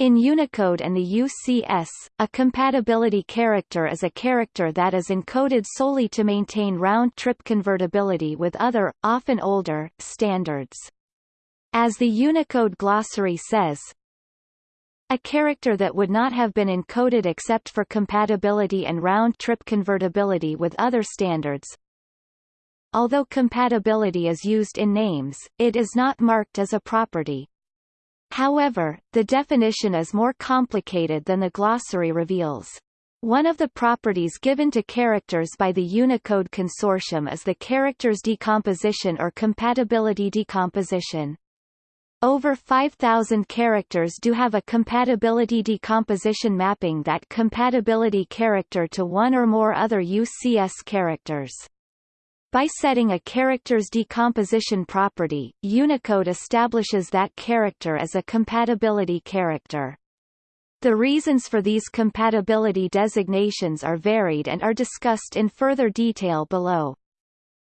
In Unicode and the UCS, a compatibility character is a character that is encoded solely to maintain round-trip convertibility with other, often older, standards. As the Unicode glossary says, a character that would not have been encoded except for compatibility and round-trip convertibility with other standards. Although compatibility is used in names, it is not marked as a property. However, the definition is more complicated than the glossary reveals. One of the properties given to characters by the Unicode Consortium is the character's decomposition or compatibility decomposition. Over 5,000 characters do have a compatibility decomposition mapping that compatibility character to one or more other UCS characters. By setting a character's decomposition property, Unicode establishes that character as a compatibility character. The reasons for these compatibility designations are varied and are discussed in further detail below.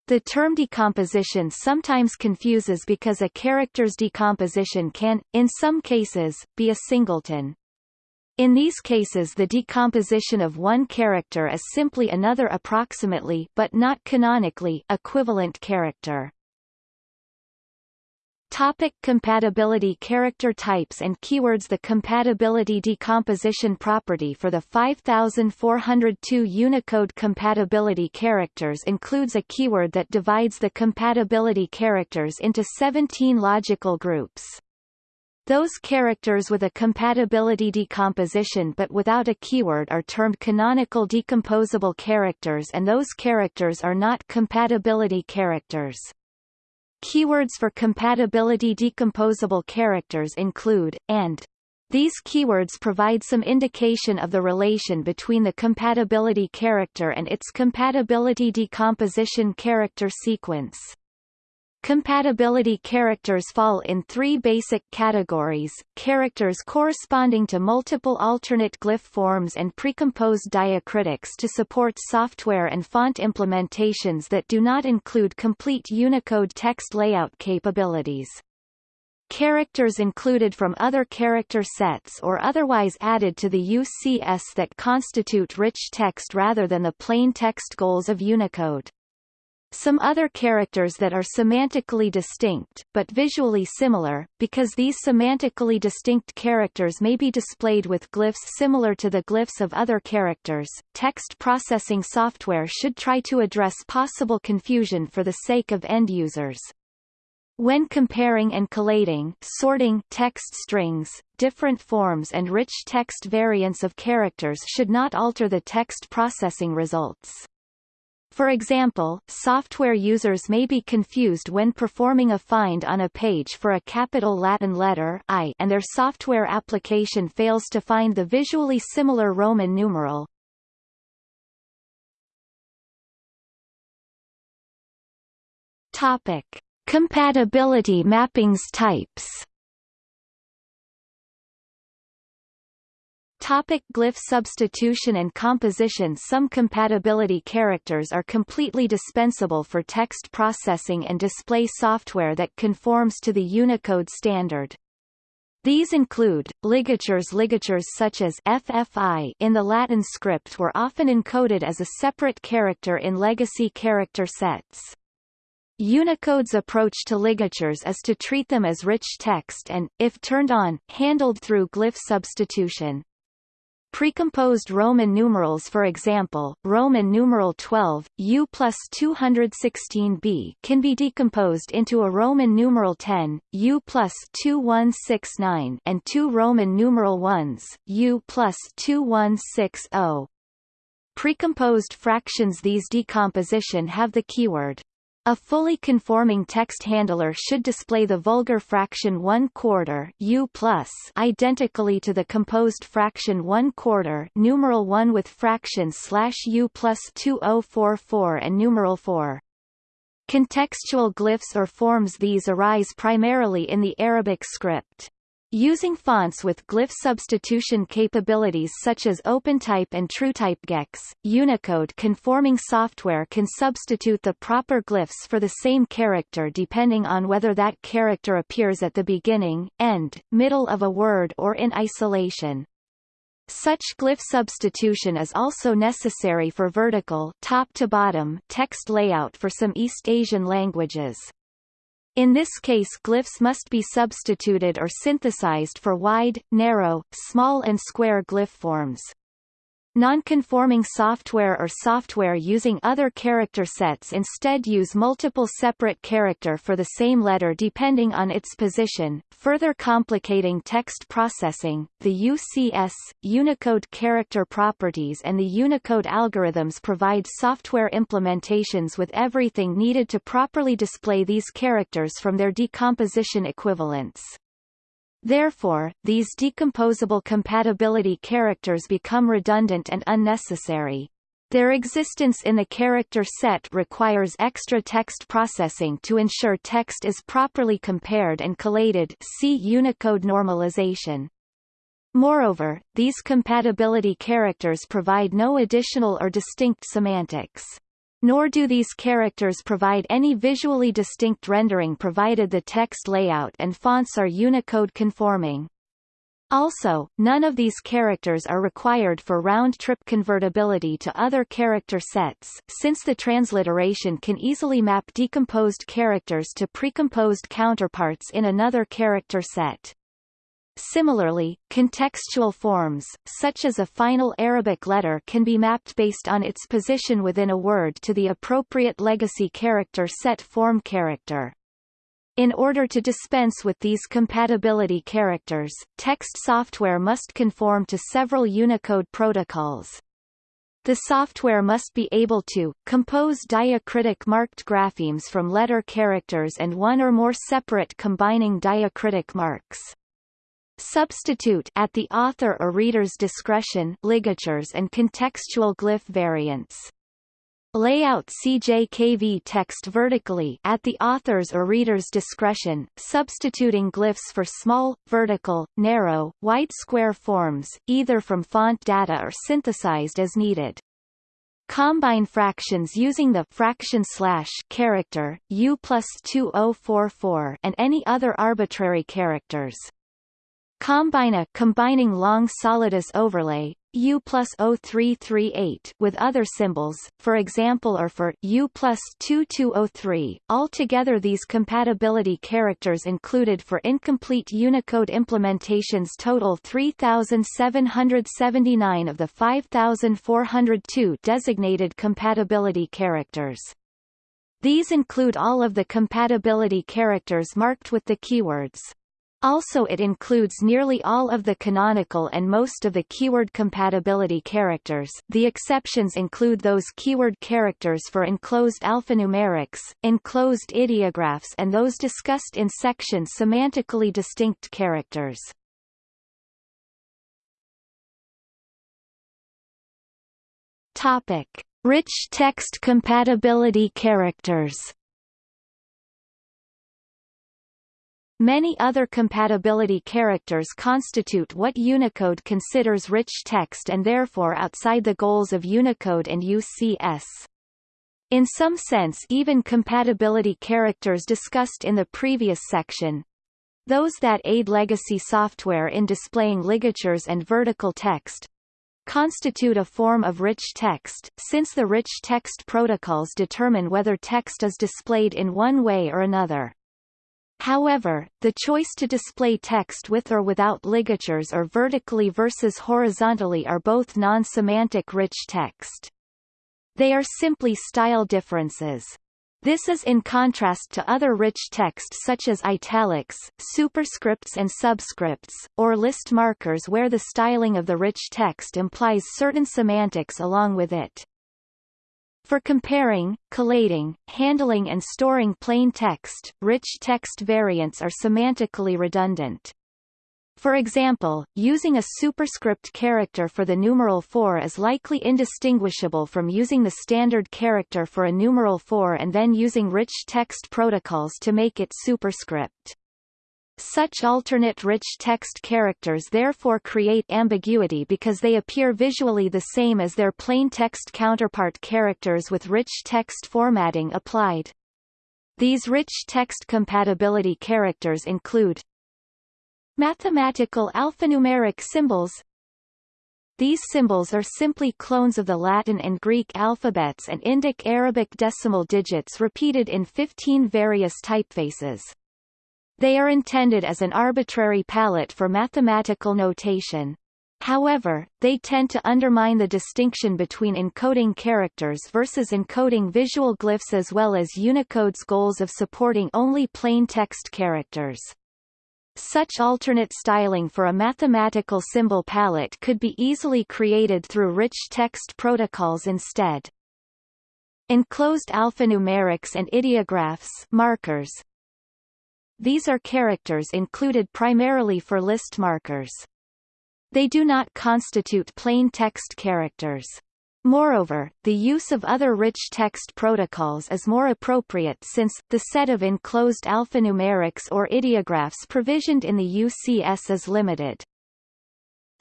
The term decomposition sometimes confuses because a character's decomposition can, in some cases, be a singleton. In these cases the decomposition of one character is simply another approximately but not canonically equivalent character. Topic compatibility Character types and keywords The compatibility decomposition property for the 5402 Unicode compatibility characters includes a keyword that divides the compatibility characters into 17 logical groups. Those characters with a compatibility decomposition but without a keyword are termed canonical decomposable characters and those characters are not compatibility characters. Keywords for compatibility decomposable characters include, and. These keywords provide some indication of the relation between the compatibility character and its compatibility decomposition character sequence. Compatibility characters fall in three basic categories, characters corresponding to multiple alternate glyph forms and precomposed diacritics to support software and font implementations that do not include complete Unicode text layout capabilities. Characters included from other character sets or otherwise added to the UCS that constitute rich text rather than the plain text goals of Unicode. Some other characters that are semantically distinct, but visually similar, because these semantically distinct characters may be displayed with glyphs similar to the glyphs of other characters. Text processing software should try to address possible confusion for the sake of end users. When comparing and collating sorting text strings, different forms and rich text variants of characters should not alter the text processing results. For example, software users may be confused when performing a find on a page for a capital Latin letter I and their software application fails to find the visually similar Roman numeral. Topic: Compatibility mappings types Topic glyph substitution and composition Some compatibility characters are completely dispensable for text processing and display software that conforms to the Unicode standard. These include, ligatures Ligatures such as FFI in the Latin script were often encoded as a separate character in legacy character sets. Unicode's approach to ligatures is to treat them as rich text and, if turned on, handled through glyph substitution. Precomposed Roman numerals for example, Roman numeral 12, U plus 216b can be decomposed into a Roman numeral 10, U plus 2169 and two Roman numeral 1s, U plus 2160. Precomposed fractions These decomposition have the keyword a fully conforming text handler should display the vulgar fraction 1 quarter U plus identically to the composed fraction 1 quarter numeral 1 with fraction slash U plus 2044 and numeral 4. Contextual glyphs or forms These arise primarily in the Arabic script. Using fonts with glyph substitution capabilities such as OpenType and TrueType GX, Unicode conforming software can substitute the proper glyphs for the same character depending on whether that character appears at the beginning, end, middle of a word or in isolation. Such glyph substitution is also necessary for vertical top to bottom text layout for some East Asian languages. In this case glyphs must be substituted or synthesized for wide, narrow, small and square glyph forms. Non-conforming software or software using other character sets instead use multiple separate character for the same letter depending on its position, further complicating text processing. The UCS, Unicode character properties and the Unicode algorithms provide software implementations with everything needed to properly display these characters from their decomposition equivalents. Therefore, these decomposable compatibility characters become redundant and unnecessary. Their existence in the character set requires extra text processing to ensure text is properly compared and collated see Unicode normalization. Moreover, these compatibility characters provide no additional or distinct semantics. Nor do these characters provide any visually distinct rendering provided the text layout and fonts are Unicode conforming. Also, none of these characters are required for round-trip convertibility to other character sets, since the transliteration can easily map decomposed characters to precomposed counterparts in another character set. Similarly, contextual forms, such as a final Arabic letter can be mapped based on its position within a word to the appropriate legacy character set form character. In order to dispense with these compatibility characters, text software must conform to several Unicode protocols. The software must be able to, compose diacritic marked graphemes from letter characters and one or more separate combining diacritic marks. Substitute at the author or reader's discretion ligatures and contextual glyph variants. Layout CJKV text vertically at the author's or reader's discretion, substituting glyphs for small, vertical, narrow, wide square forms, either from font data or synthesized as needed. Combine fractions using the fraction slash character, U plus 2044 and any other arbitrary characters. Combine a combining long solidus overlay U plus 0338 with other symbols, for example or for U plus 2203. Altogether these compatibility characters included for incomplete Unicode implementations total 3,779 of the 5,402 designated compatibility characters. These include all of the compatibility characters marked with the keywords also it includes nearly all of the canonical and most of the keyword compatibility characters the exceptions include those keyword characters for enclosed alphanumerics, enclosed ideographs and those discussed in section semantically distinct characters. Topic. Rich text compatibility characters Many other compatibility characters constitute what Unicode considers rich text and therefore outside the goals of Unicode and UCS. In some sense even compatibility characters discussed in the previous section, those that aid legacy software in displaying ligatures and vertical text, constitute a form of rich text, since the rich text protocols determine whether text is displayed in one way or another. However, the choice to display text with or without ligatures or vertically versus horizontally are both non-semantic rich text. They are simply style differences. This is in contrast to other rich text such as italics, superscripts and subscripts, or list markers where the styling of the rich text implies certain semantics along with it. For comparing, collating, handling and storing plain text, rich text variants are semantically redundant. For example, using a superscript character for the numeral 4 is likely indistinguishable from using the standard character for a numeral 4 and then using rich text protocols to make it superscript. Such alternate rich text characters therefore create ambiguity because they appear visually the same as their plain text counterpart characters with rich text formatting applied. These rich text compatibility characters include Mathematical alphanumeric symbols These symbols are simply clones of the Latin and Greek alphabets and Indic Arabic decimal digits repeated in 15 various typefaces. They are intended as an arbitrary palette for mathematical notation. However, they tend to undermine the distinction between encoding characters versus encoding visual glyphs as well as Unicode's goals of supporting only plain text characters. Such alternate styling for a mathematical symbol palette could be easily created through rich text protocols instead. Enclosed alphanumerics and ideographs markers, these are characters included primarily for list markers. They do not constitute plain text characters. Moreover, the use of other rich text protocols is more appropriate since, the set of enclosed alphanumerics or ideographs provisioned in the UCS is limited.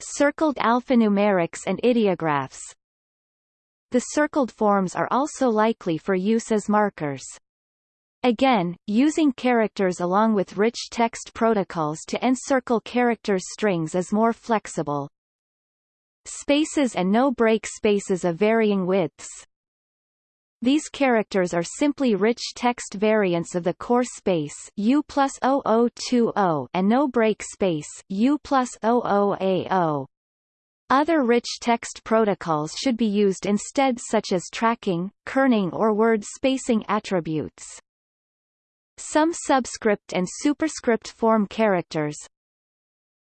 Circled alphanumerics and ideographs The circled forms are also likely for use as markers. Again, using characters along with rich text protocols to encircle characters strings is more flexible. Spaces and no-break spaces of varying widths. These characters are simply rich text variants of the core space U plus 0020 and no-break space U plus 0080. Other rich text protocols should be used instead such as tracking, kerning or word spacing attributes. Some subscript and superscript form characters.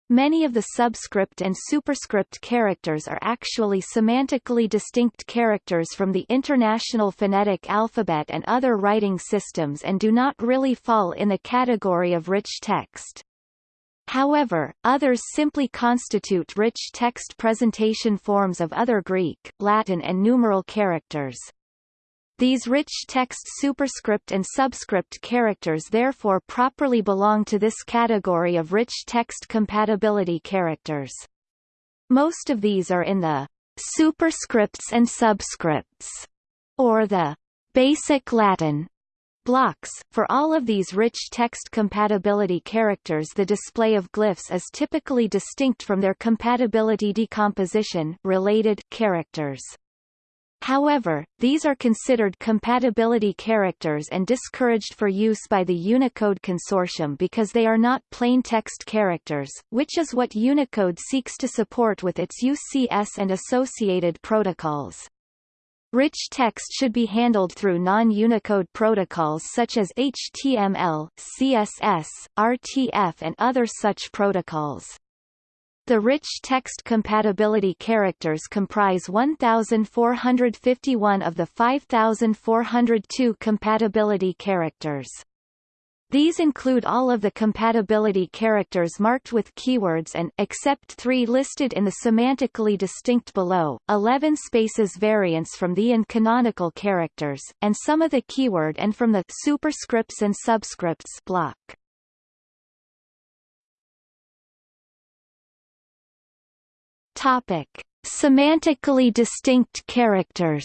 Many of the subscript and superscript characters are actually semantically distinct characters from the International Phonetic Alphabet and other writing systems and do not really fall in the category of rich text. However, others simply constitute rich text presentation forms of other Greek, Latin and numeral characters. These rich text superscript and subscript characters therefore properly belong to this category of rich text compatibility characters. Most of these are in the superscripts and subscripts, or the basic Latin blocks. For all of these rich text compatibility characters the display of glyphs is typically distinct from their compatibility decomposition related characters. However, these are considered compatibility characters and discouraged for use by the Unicode Consortium because they are not plain text characters, which is what Unicode seeks to support with its UCS and associated protocols. Rich text should be handled through non-Unicode protocols such as HTML, CSS, RTF and other such protocols. The rich text compatibility characters comprise 1,451 of the 5,402 compatibility characters. These include all of the compatibility characters marked with keywords and except three listed in the semantically distinct below, 11 spaces variants from the and canonical characters, and some of the keyword and from the superscripts and subscripts block. Topic: Semantically distinct characters.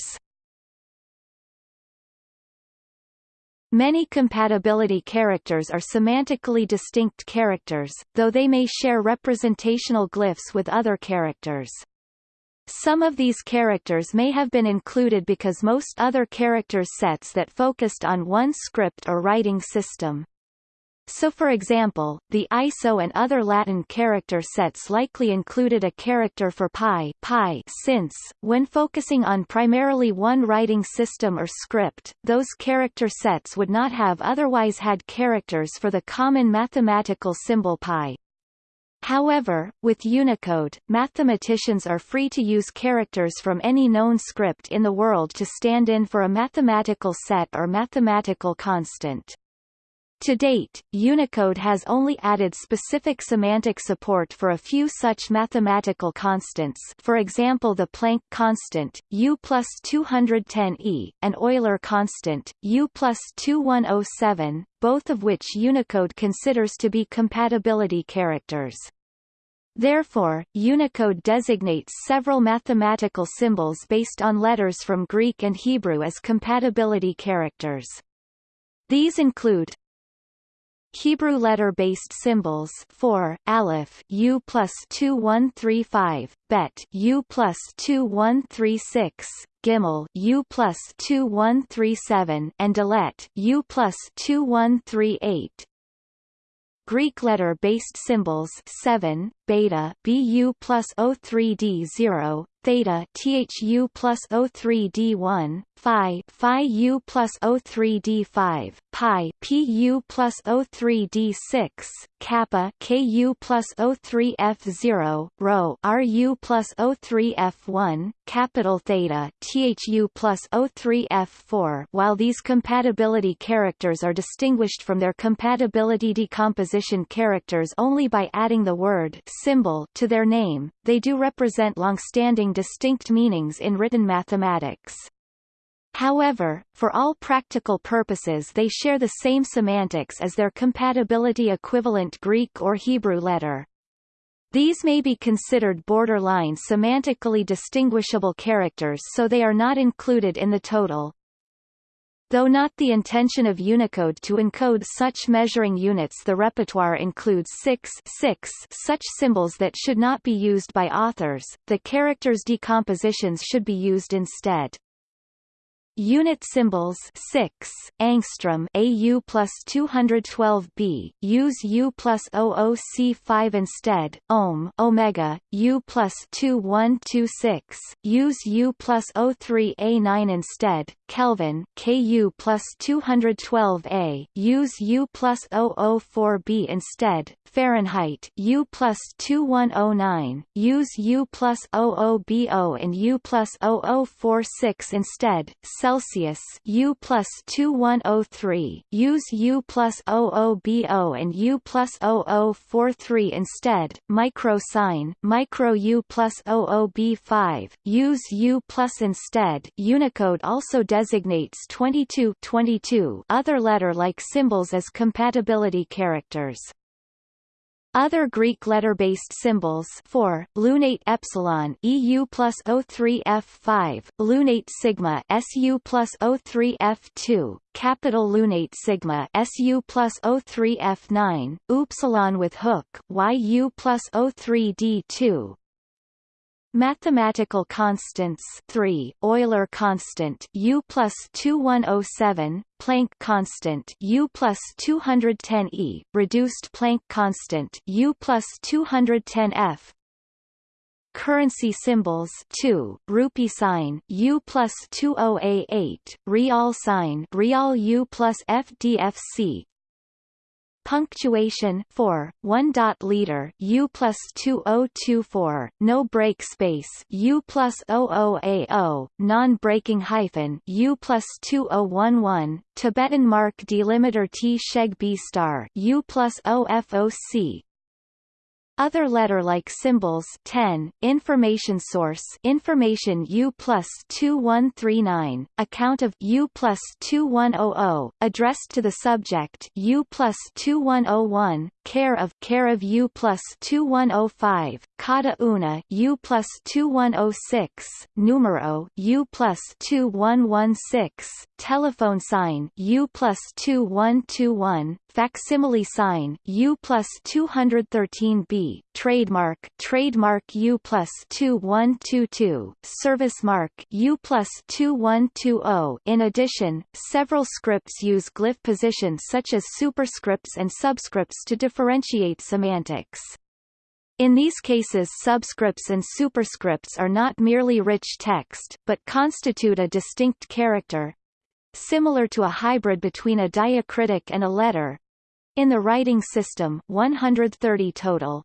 Many compatibility characters are semantically distinct characters, though they may share representational glyphs with other characters. Some of these characters may have been included because most other character sets that focused on one script or writing system. So for example, the ISO and other Latin character sets likely included a character for pi, pi since, when focusing on primarily one writing system or script, those character sets would not have otherwise had characters for the common mathematical symbol pi. However, with Unicode, mathematicians are free to use characters from any known script in the world to stand in for a mathematical set or mathematical constant. To date, Unicode has only added specific semantic support for a few such mathematical constants for example the Planck constant, U plus 210e, and Euler constant, U plus 2107, both of which Unicode considers to be compatibility characters. Therefore, Unicode designates several mathematical symbols based on letters from Greek and Hebrew as compatibility characters. These include Hebrew letter-based symbols for Aleph U plus two one three five, Bet U plus two one three six, Gimel U plus two one three seven, and Dalet U plus two one three eight. Greek letter-based symbols 7, beta BU plus O3D0, theta THU plus O3D1, phi phi U plus O3D5, pi PU plus O3D6, kappa KU plus O3F0, rho RU plus O3F1, capital theta THU plus O3F4. While these compatibility characters are distinguished from their compatibility decomposition characters only by adding the word symbol to their name, they do represent long-standing distinct meanings in written mathematics. However, for all practical purposes they share the same semantics as their compatibility equivalent Greek or Hebrew letter. These may be considered borderline semantically distinguishable characters so they are not included in the total. Though not the intention of Unicode to encode such measuring units the repertoire includes six, six such symbols that should not be used by authors, the characters' decompositions should be used instead. Unit symbols 6, angstrom AU plus 212B, use U plus OOC5 instead, ohm omega, U plus 2126, use U plus O3A9 instead, Kelvin KU plus 212A, use U plus 004B instead, Fahrenheit U plus 2109, use U plus 00BO and U plus 0046 instead, Celsius U plus 2103, use U plus 00BO and U plus 0043 instead, micro sign micro U plus 00B5, use U plus instead Unicode also designates 22, 22 other letter-like symbols as compatibility characters. Other Greek letter-based symbols for lunate epsilon EU plus O3 F5, lunate sigma SU plus O3 F2, capital lunate sigma SU plus O3 F9, upsilon with hook YU plus O3 D2, Mathematical constants 3 Euler constant U plus 2107 Planck constant U plus 210 E reduced Planck constant U plus 210 F. Currency symbols 2 rupee sign U plus 20A8 real sign real U plus FDFC Punctuation 4, 1 dot leader U plus 2024, no break space U plus 00AO, non-breaking hyphen U plus 2011, Tibetan mark delimiter Tsheg Bstar U plus OFOC, other letter-like symbols 10, information source information U plus 2139, account of U plus 2100, addressed to the subject U plus 2101, care of care of U plus 2105, cada una U plus 2106, numero U plus 2116, telephone sign U plus 2121, facsimile sign U plus 213b, trademark trademark U plus 2122, service mark U plus 2120. In addition, several scripts use glyph positions such as superscripts and subscripts to differentiate semantics. In these cases subscripts and superscripts are not merely rich text, but constitute a distinct character, similar to a hybrid between a diacritic and a letter. In the writing system 130 total.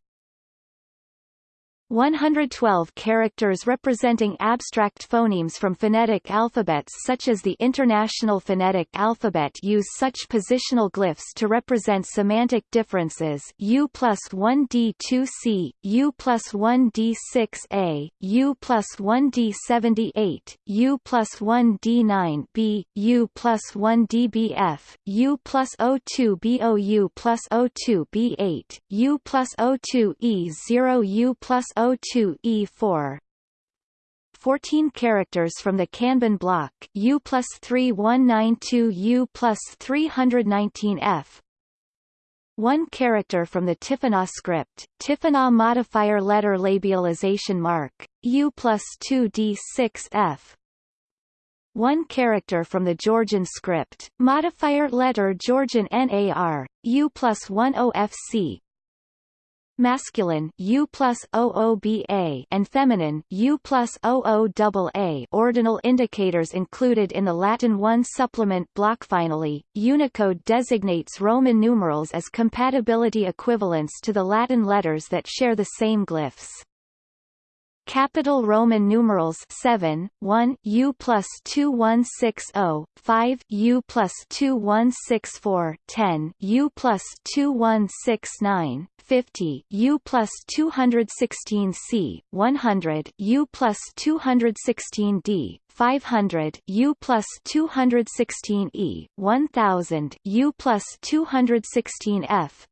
112 characters representing abstract phonemes from phonetic alphabets such as the International Phonetic Alphabet use such positional glyphs to represent semantic differences U plus 1D2C, U plus 1D6A, U plus 1D78, U plus 1D9B, U plus 1DBF, U plus O2BO U O2B8, U plus O2E0 U plus O2 E4 14 characters from the Kanbun block U plus 3192 U plus 319 F. 1 character from the Tifinagh script, Tifinagh modifier letter labialization mark, U plus 2D6 F. 1 character from the Georgian script, modifier letter Georgian NAR, U plus 10 FC masculine U plus OOBA and feminine U plus OOAA ordinal indicators included in the Latin 1 supplement block. Finally, Unicode designates Roman numerals as compatibility equivalents to the Latin letters that share the same glyphs. Capital Roman numerals 7, 1 U plus 2160, 5 U plus 2164, 10 U plus 2169, 50 U plus 216 C, 100 U plus 216 D, 500 U plus 216 E, 1000 U plus 216 F,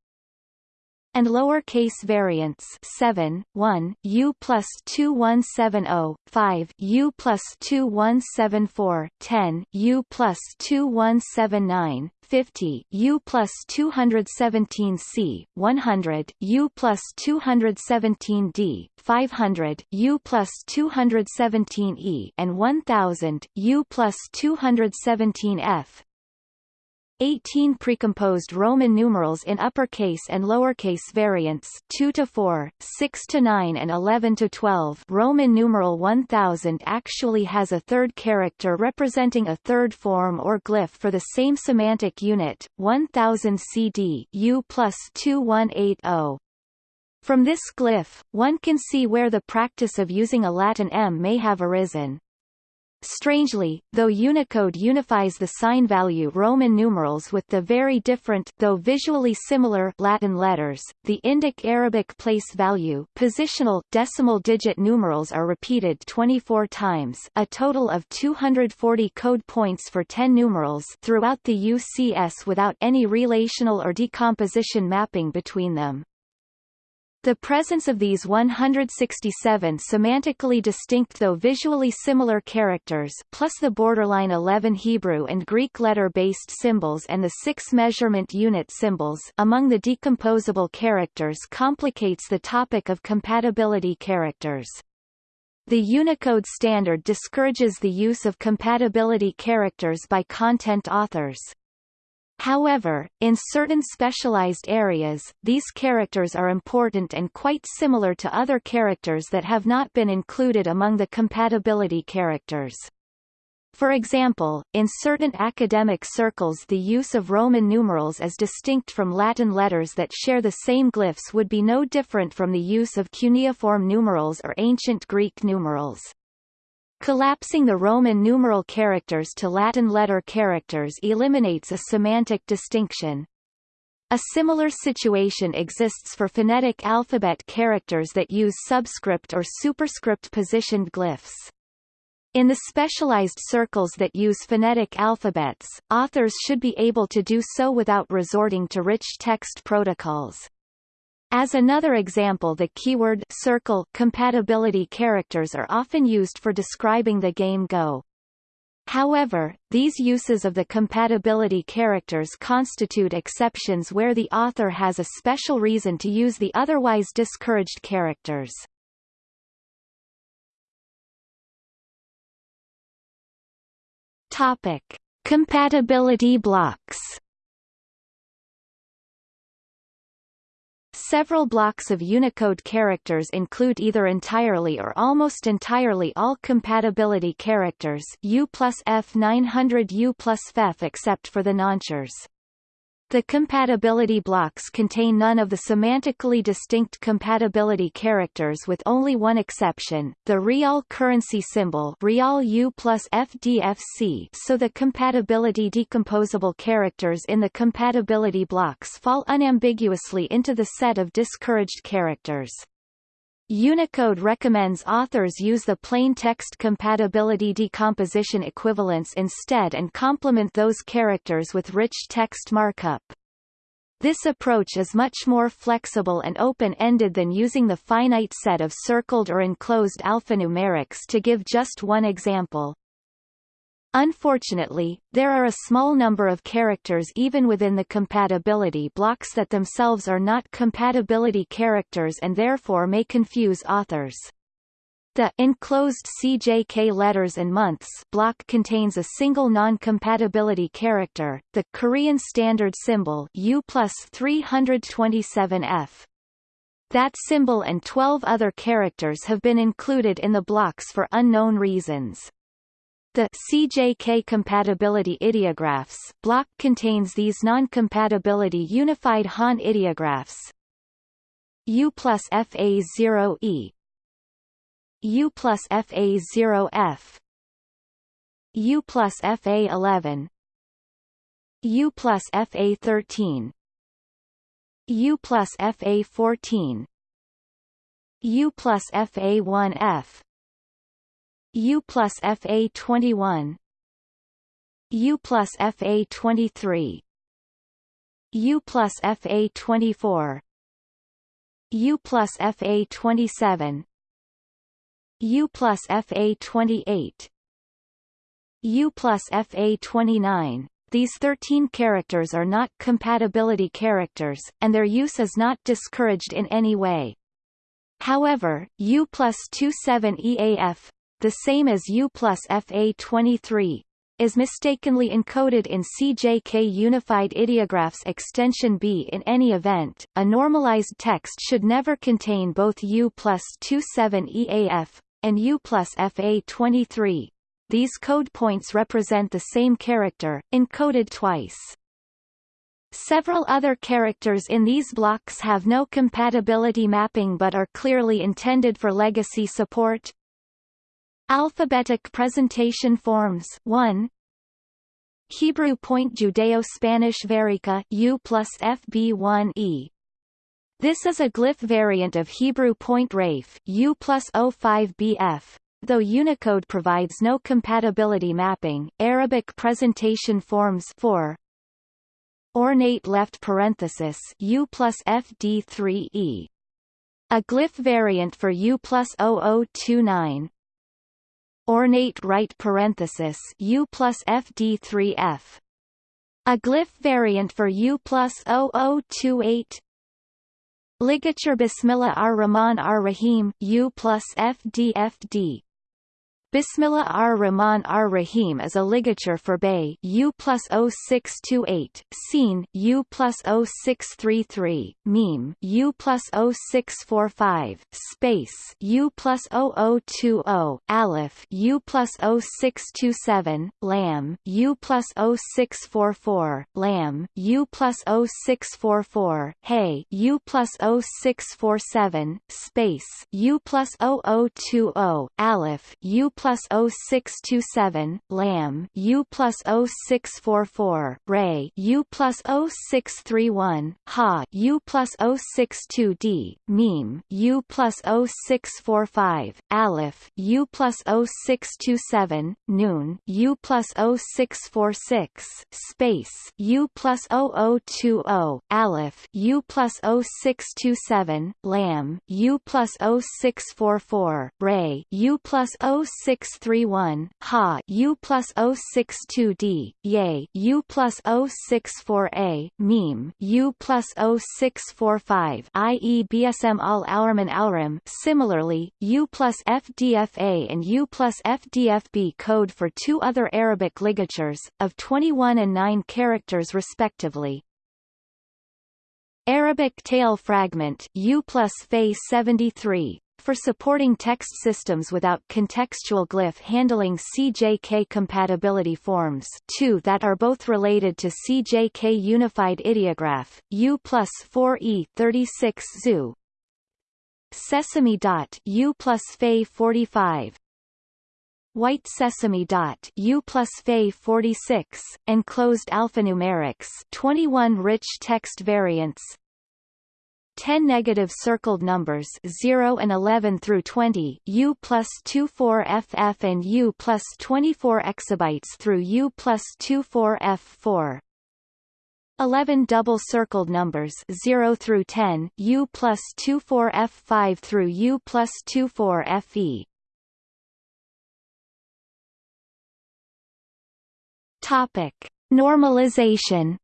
and lowercase variants 7, 1, U plus 2170, 5, U plus 2174, 10, U plus 2179, 50, U plus 217 C, 100, U plus 217 D, 500, U plus 217 E, and 1000, U plus 217 F, 18 precomposed Roman numerals in uppercase and lowercase variants 2 to 4, 6 to 9 and 11 to 12. Roman numeral 1000 actually has a third character representing a third form or glyph for the same semantic unit, 1000 CD U plus 2180. From this glyph, one can see where the practice of using a Latin M may have arisen. Strangely, though Unicode unifies the sign value Roman numerals with the very different though visually similar Latin letters, the Indic Arabic place value positional decimal digit numerals are repeated 24 times a total of 240 code points for 10 numerals throughout the UCS without any relational or decomposition mapping between them. The presence of these 167 semantically distinct though visually similar characters plus the borderline 11 Hebrew and Greek letter-based symbols and the six measurement unit symbols among the decomposable characters complicates the topic of compatibility characters. The Unicode standard discourages the use of compatibility characters by content authors. However, in certain specialized areas, these characters are important and quite similar to other characters that have not been included among the compatibility characters. For example, in certain academic circles the use of Roman numerals as distinct from Latin letters that share the same glyphs would be no different from the use of cuneiform numerals or ancient Greek numerals. Collapsing the Roman numeral characters to Latin letter characters eliminates a semantic distinction. A similar situation exists for phonetic alphabet characters that use subscript or superscript positioned glyphs. In the specialized circles that use phonetic alphabets, authors should be able to do so without resorting to rich text protocols. As another example the keyword circle compatibility characters are often used for describing the game Go. However, these uses of the compatibility characters constitute exceptions where the author has a special reason to use the otherwise discouraged characters. Topic: Compatibility blocks Several blocks of Unicode characters include either entirely or almost entirely all compatibility characters U plus F900 U plus FEF except for the nonchers. The compatibility blocks contain none of the semantically distinct compatibility characters with only one exception, the real currency symbol real U plus FDFC so the compatibility decomposable characters in the compatibility blocks fall unambiguously into the set of discouraged characters. Unicode recommends authors use the plain text compatibility decomposition equivalence instead and complement those characters with rich text markup. This approach is much more flexible and open-ended than using the finite set of circled or enclosed alphanumerics to give just one example. Unfortunately, there are a small number of characters even within the compatibility blocks that themselves are not compatibility characters and therefore may confuse authors. The enclosed CJK letters and months block contains a single non-compatibility character, the Korean standard symbol U plus 327F. That symbol and 12 other characters have been included in the blocks for unknown reasons. The CJK compatibility ideographs block contains these non-compatibility unified Han ideographs. U plus FA0E U plus FA0F U plus FA11 U plus FA13 U plus FA14 U plus FA1F U plus FA21 U plus FA23 U plus FA24 U plus FA27 U plus FA28 U plus FA29 these 13 characters are not compatibility characters, and their use is not discouraged in any way. However, U plus 27EAF, the same as U plus FA23, is mistakenly encoded in CJK Unified Ideographs extension B in any event, a normalized text should never contain both U plus 27EAF, and U plus FA23. These code points represent the same character, encoded twice. Several other characters in these blocks have no compatibility mapping but are clearly intended for legacy support. Alphabetic presentation forms. 1 Hebrew point Judeo-Spanish Varika U plus FB1E this is a glyph variant of Hebrew point Rafe U plus plus O5BF Though Unicode provides no compatibility mapping, Arabic presentation forms 4 ornate left parenthesis U plus FD3E. A glyph variant for U plus 0029 ornate right parenthesis U plus FD3F. A glyph variant for U plus 0028 Ligature Bismillah ar-Rahman ar-Rahim U plus FDFD Bismillah ar-Rahman ar-Rahim is a ligature for Bay U plus 0628, Sin U plus 0633, Meme U plus 0645, Space U plus 0020, Aleph U plus 0627, Lam U plus 0644, Lam U plus 0644, Hey U plus 0647, Space U plus 0020, Aleph U plus plus 0627, Lam U plus 0644, Ray U plus 0631, Ha U plus 062D, Meme U plus 0645, Aleph U plus 0627, Noon U plus 0646, Space U plus 0020, Aleph U plus 0627, Lam U plus 0644, Ray U plus 06 0631, Ha U plus 062D, Yay U plus 064A, Meme U plus 0645 i.e. BSM al Aurman Alram Similarly, U plus FDFA and U plus FDFB code for two other Arabic ligatures, of 21 and 9 characters respectively. Arabic tail fragment U plus Fe 73 for supporting text systems without contextual glyph handling CJK compatibility forms. 2 that are both related to CJK Unified Ideograph, U plus 4E 36 ZU, Sesame dot U plus Fe 45 White Sesame dot U plus Fe 46 enclosed alphanumerics 21 rich text variants 10 negative circled numbers 0 and 11 through 20 U plus 24 FF and U plus 24 exabytes through U plus 24 F4 11 double circled numbers 0 through 10 U plus 24 F5 through U plus 24 FE Topic Normalization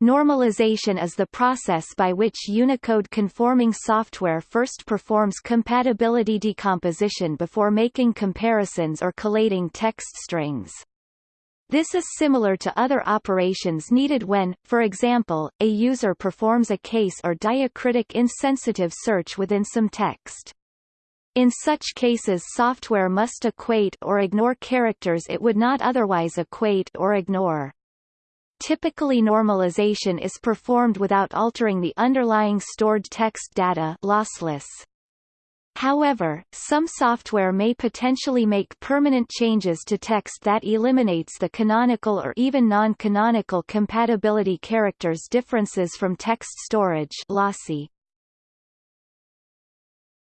Normalization is the process by which Unicode-conforming software first performs compatibility decomposition before making comparisons or collating text strings. This is similar to other operations needed when, for example, a user performs a case or diacritic insensitive search within some text. In such cases software must equate or ignore characters it would not otherwise equate or ignore. Typically normalization is performed without altering the underlying stored text data lossless. However, some software may potentially make permanent changes to text that eliminates the canonical or even non-canonical compatibility characters differences from text storage lossy.